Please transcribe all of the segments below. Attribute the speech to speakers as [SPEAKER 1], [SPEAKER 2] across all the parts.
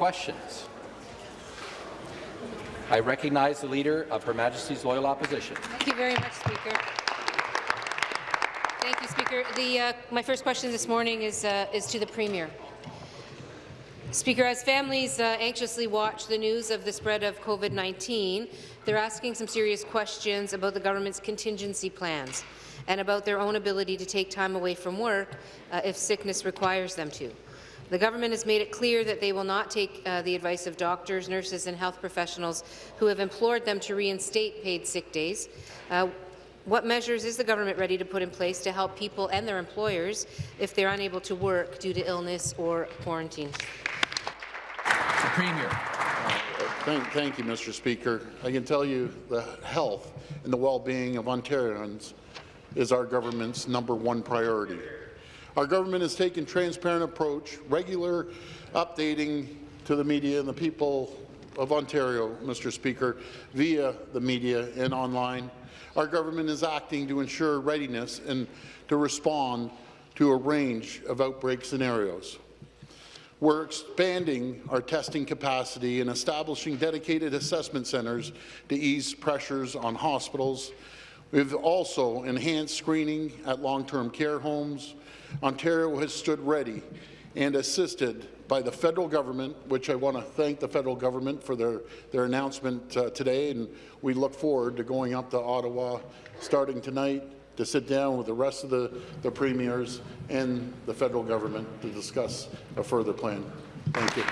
[SPEAKER 1] questions? I recognize the Leader of Her Majesty's Loyal Opposition.
[SPEAKER 2] Thank you very much, Speaker. Thank you, Speaker. The, uh, my first question this morning is, uh, is to the Premier. Speaker, as families uh, anxiously watch the news of the spread of COVID-19, they're asking some serious questions about the government's contingency plans and about their own ability to take time away from work uh, if sickness requires them to. The government has made it clear that they will not take uh, the advice of doctors, nurses and health professionals who have implored them to reinstate paid sick days. Uh, what measures is the government ready to put in place to help people and their employers if they're unable to work due to illness or quarantine?
[SPEAKER 1] The Premier.
[SPEAKER 3] Thank, thank, you, Mr. Speaker. I can tell you the health and the well-being of Ontarians is our government's number one priority. Our government has taken transparent approach, regular updating to the media and the people of Ontario, Mr. Speaker, via the media and online. Our government is acting to ensure readiness and to respond to a range of outbreak scenarios. We're expanding our testing capacity and establishing dedicated assessment centres to ease pressures on hospitals. We've also enhanced screening at long-term care homes. Ontario has stood ready and assisted by the federal government, which I want to thank the federal government for their, their announcement uh, today, and we look forward to going up to Ottawa starting tonight to sit down with the rest of the, the premiers and the federal government to discuss a further plan. Thank you.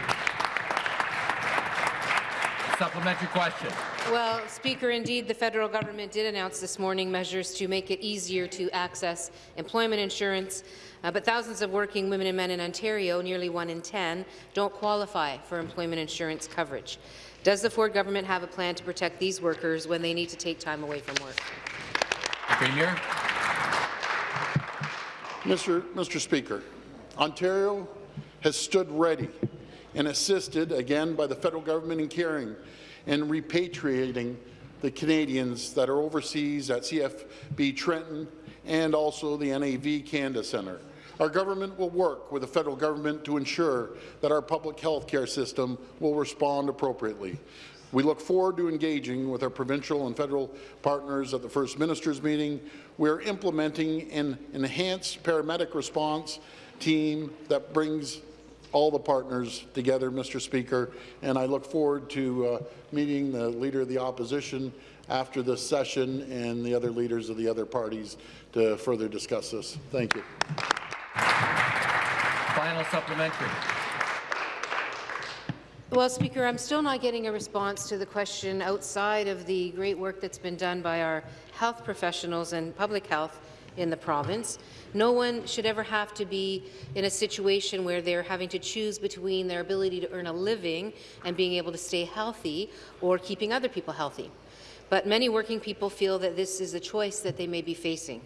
[SPEAKER 1] Supplementary question.
[SPEAKER 2] Well, Speaker, indeed, the federal government did announce this morning measures to make it easier to access employment insurance, uh, but thousands of working women and men in Ontario, nearly one in 10, don't qualify for employment insurance coverage. Does the Ford government have a plan to protect these workers when they need to take time away from work?
[SPEAKER 1] Premier.
[SPEAKER 3] Mr. Mr. Speaker, Ontario has stood ready and assisted, again, by the federal government in caring and repatriating the Canadians that are overseas at CFB Trenton and also the NAV Canada Centre. Our government will work with the federal government to ensure that our public health care system will respond appropriately. We look forward to engaging with our provincial and federal partners at the First Minister's meeting. We are implementing an enhanced paramedic response team that brings all the partners together, Mr. Speaker, and I look forward to uh, meeting the Leader of the Opposition after this session and the other leaders of the other parties to further discuss this. Thank you.
[SPEAKER 1] Final supplementary.
[SPEAKER 2] Well, Speaker, I'm still not getting a response to the question outside of the great work that's been done by our health professionals and public health in the province. No one should ever have to be in a situation where they're having to choose between their ability to earn a living and being able to stay healthy or keeping other people healthy. But many working people feel that this is a choice that they may be facing.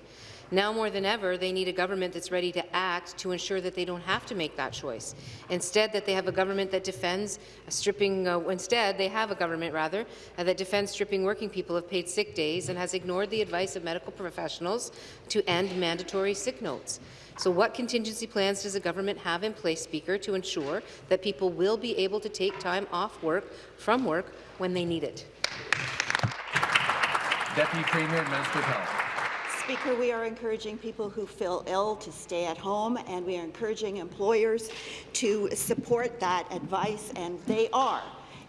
[SPEAKER 2] Now more than ever, they need a government that's ready to act to ensure that they don't have to make that choice. Instead, that they have a government that defends stripping. Uh, instead, they have a government rather uh, that defends stripping working people of paid sick days and has ignored the advice of medical professionals to end mandatory sick notes. So what contingency plans does the government have in place, Speaker, to ensure that people will be able to take time off work from work when they need it?
[SPEAKER 1] Deputy Premier, Minister of Health.
[SPEAKER 4] Speaker, we are encouraging people who feel ill to stay at home, and we are encouraging employers to support that advice, and they are.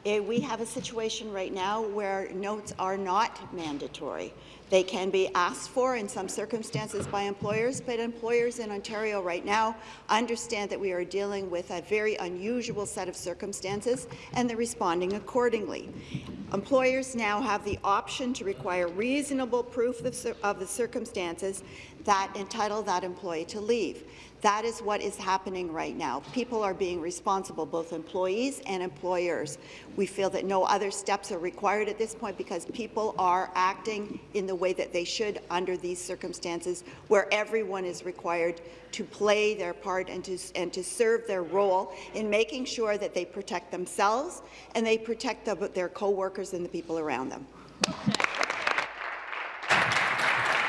[SPEAKER 4] Eh, we have a situation right now where notes are not mandatory. They can be asked for in some circumstances by employers, but employers in Ontario right now understand that we are dealing with a very unusual set of circumstances, and they're responding accordingly. Employers now have the option to require reasonable proof of the circumstances that entitle that employee to leave. That is what is happening right now. People are being responsible, both employees and employers. We feel that no other steps are required at this point because people are acting in the way that they should under these circumstances where everyone is required to play their part and to, and to serve their role in making sure that they protect themselves and they protect the, their co-workers and the people around them.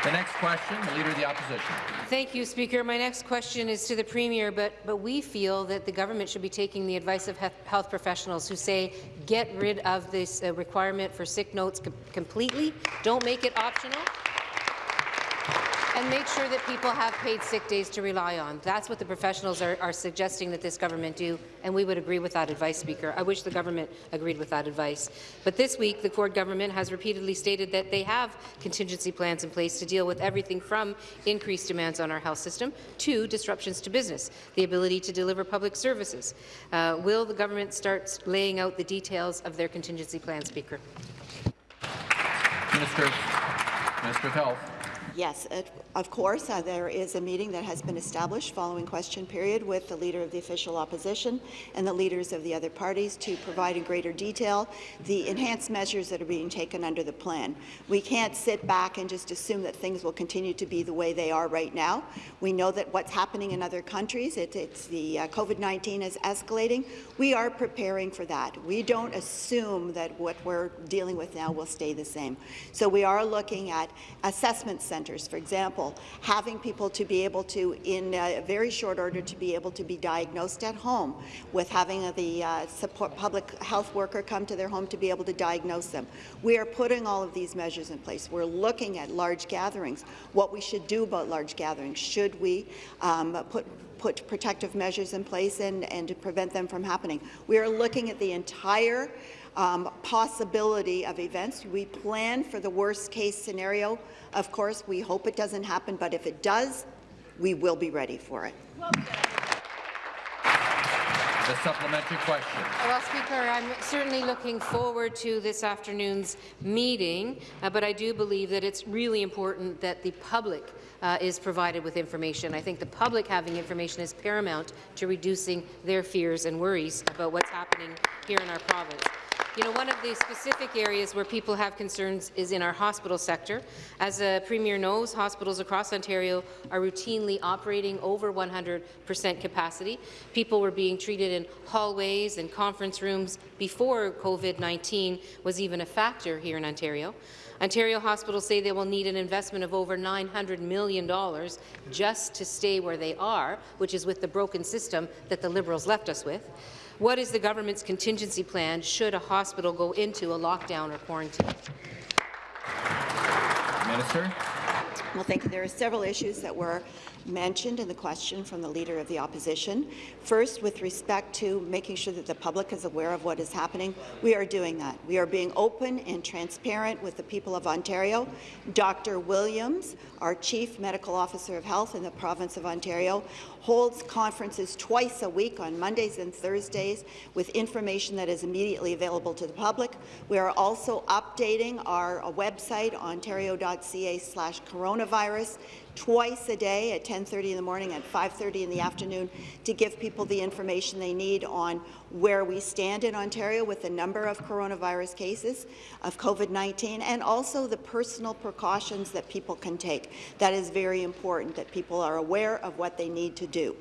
[SPEAKER 1] The next question, the Leader of the Opposition.
[SPEAKER 2] Thank you, Speaker. My next question is to the Premier, but, but we feel that the government should be taking the advice of health professionals who say get rid of this uh, requirement for sick notes com completely, don't make it optional, and make sure that people have paid sick days to rely on. That's what the professionals are, are suggesting that this government do, and we would agree with that advice, Speaker. I wish the government agreed with that advice. But this week, the Ford government has repeatedly stated that they have contingency plans in place to deal with everything from increased demands on our health system to disruptions to business, the ability to deliver public services. Uh, will the government start laying out the details of their contingency plan, Speaker?
[SPEAKER 1] Minister, Minister of Health.
[SPEAKER 4] Yes, it- of course, uh, there is a meeting that has been established following question period with the Leader of the Official Opposition and the leaders of the other parties to provide in greater detail the enhanced measures that are being taken under the plan. We can't sit back and just assume that things will continue to be the way they are right now. We know that what's happening in other countries, it, it's the uh, COVID-19 is escalating. We are preparing for that. We don't assume that what we're dealing with now will stay the same. So we are looking at assessment centres, for example, having people to be able to, in a very short order, to be able to be diagnosed at home, with having the uh, support public health worker come to their home to be able to diagnose them. We are putting all of these measures in place. We're looking at large gatherings, what we should do about large gatherings. Should we um, put put protective measures in place and, and to prevent them from happening. We are looking at the entire um, possibility of events. We plan for the worst case scenario. Of course, we hope it doesn't happen, but if it does, we will be ready for it.
[SPEAKER 1] The supplementary question.
[SPEAKER 2] Well, Speaker, I'm certainly looking forward to this afternoon's meeting, uh, but I do believe that it's really important that the public uh, is provided with information. I think the public having information is paramount to reducing their fears and worries about what's happening here in our province. You know, one of the specific areas where people have concerns is in our hospital sector. As the Premier knows, hospitals across Ontario are routinely operating over 100 percent capacity. People were being treated in hallways and conference rooms before COVID-19 was even a factor here in Ontario. Ontario hospitals say they will need an investment of over $900 million just to stay where they are, which is with the broken system that the Liberals left us with. What is the government's contingency plan should a hospital go into a lockdown or quarantine?
[SPEAKER 1] Minister.
[SPEAKER 4] Well, thank you. There are several issues that were mentioned in the question from the Leader of the Opposition. First, with respect to making sure that the public is aware of what is happening, we are doing that. We are being open and transparent with the people of Ontario. Dr. Williams, our Chief Medical Officer of Health in the province of Ontario, holds conferences twice a week on Mondays and Thursdays with information that is immediately available to the public. We are also updating our website, ontario.ca slash coronavirus, twice a day at 10.30 in the morning and 5.30 in the afternoon to give people the information they need on where we stand in Ontario with the number of coronavirus cases of COVID-19 and also the personal precautions that people can take. That is very important, that people are aware of what they need to do.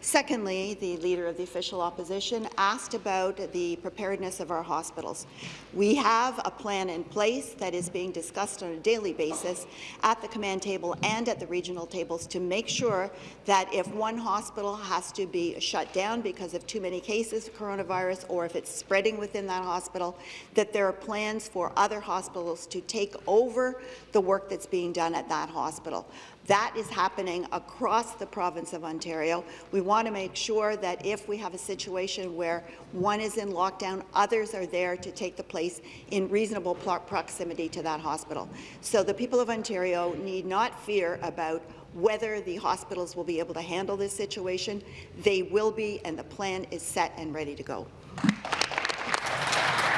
[SPEAKER 4] Secondly, the Leader of the Official Opposition asked about the preparedness of our hospitals. We have a plan in place that is being discussed on a daily basis at the command table and at the regional tables to make sure that if one hospital has to be shut down because of too many cases of coronavirus or if it's spreading within that hospital, that there are plans for other hospitals to take over the work that's being done at that hospital. That is happening across the province of Ontario. We want to make sure that if we have a situation where one is in lockdown, others are there to take the place in reasonable proximity to that hospital. So the people of Ontario need not fear about whether the hospitals will be able to handle this situation. They will be, and the plan is set and ready to go.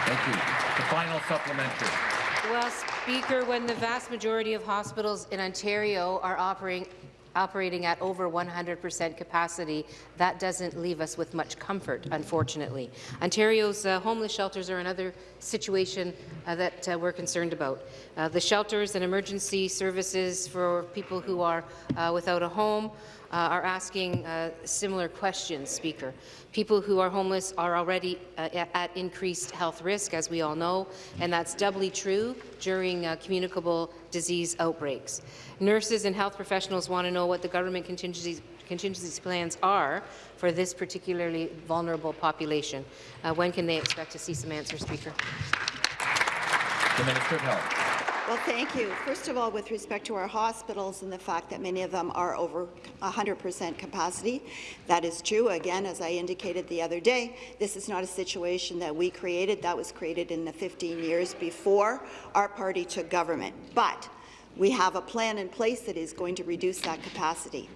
[SPEAKER 1] Thank you. The final supplementary.
[SPEAKER 2] Well, Speaker, when the vast majority of hospitals in Ontario are operating operating at over 100% capacity, that doesn't leave us with much comfort, unfortunately. Ontario's uh, homeless shelters are another situation uh, that uh, we're concerned about. Uh, the shelters and emergency services for people who are uh, without a home uh, are asking uh, similar questions, Speaker. People who are homeless are already uh, at increased health risk, as we all know, and that's doubly true during uh, communicable disease outbreaks. Nurses and health professionals want to know what the government contingencies contingency plans are for this particularly vulnerable population. Uh, when can they expect to see some answers, Speaker?
[SPEAKER 1] The Minister of Health.
[SPEAKER 4] Well, thank you. First of all, with respect to our hospitals and the fact that many of them are over 100% capacity, that is true. Again, as I indicated the other day, this is not a situation that we created. That was created in the 15 years before our party took government. But we have a plan in place that is going to reduce that capacity.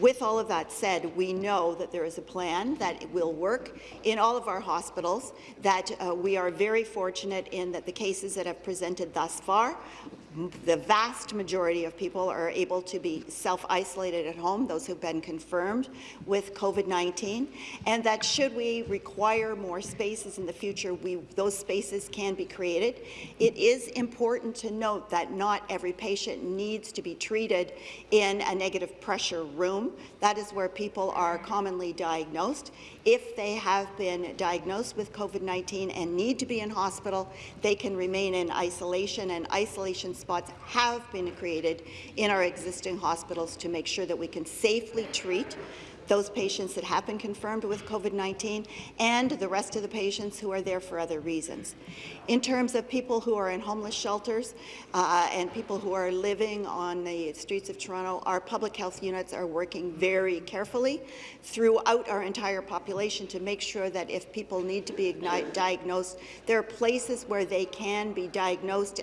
[SPEAKER 4] With all of that said, we know that there is a plan that will work in all of our hospitals, that uh, we are very fortunate in that the cases that have presented thus far the vast majority of people are able to be self-isolated at home, those who've been confirmed with COVID-19, and that should we require more spaces in the future, we, those spaces can be created. It is important to note that not every patient needs to be treated in a negative pressure room. That is where people are commonly diagnosed. If they have been diagnosed with COVID-19 and need to be in hospital, they can remain in isolation, and isolation spots have been created in our existing hospitals to make sure that we can safely treat those patients that have been confirmed with COVID-19 and the rest of the patients who are there for other reasons. In terms of people who are in homeless shelters uh, and people who are living on the streets of Toronto, our public health units are working very carefully throughout our entire population to make sure that if people need to be diagnosed, there are places where they can be diagnosed